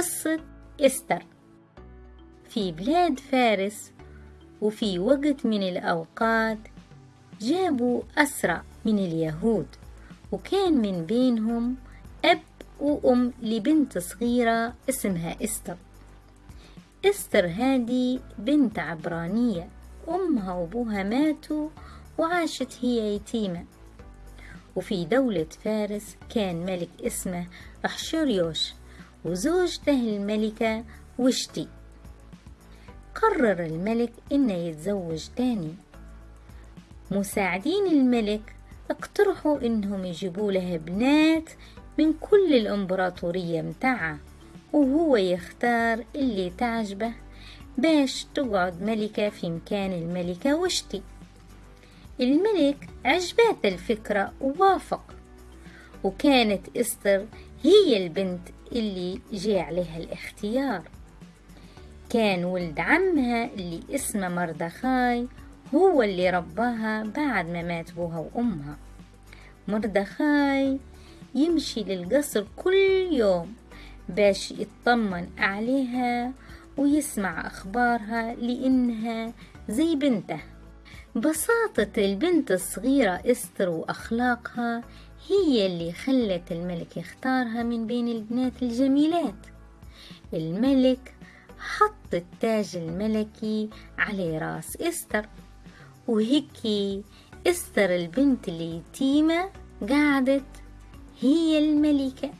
قصة إستر. في بلاد فارس وفي وقت من الأوقات جابوا أسرى من اليهود وكان من بينهم أب وأم لبنت صغيرة اسمها إستر. إستر هذه بنت عبرانية أمها وأبوها ماتوا وعاشت هي يتيمة. وفي دولة فارس كان ملك اسمه أحشوريوش وزوجته الملكة وشتي. قرر الملك إنه يتزوج تاني. مساعدين الملك اقترحوا إنهم يجيبوا له بنات من كل الإمبراطورية متاعه وهو يختار اللي تعجبه باش تقعد ملكة في مكان الملكة وشتي. الملك عجبات الفكرة ووافق وكانت إستر هي البنت اللي جاء عليها الاختيار. كان ولد عمها اللي اسمه مردخاي هو اللي رباها بعد ما مات بوها وأمها. مردخاي يمشي للقصر كل يوم باش يطمن عليها ويسمع أخبارها لأنها زي بنته بساطة البنت الصغيرة إستر وأخلاقها هي اللي خلت الملك يختارها من بين البنات الجميلات. الملك حط التاج الملكي على راس إستر وهيك إستر البنت اليتيمة قعدت هي الملكة.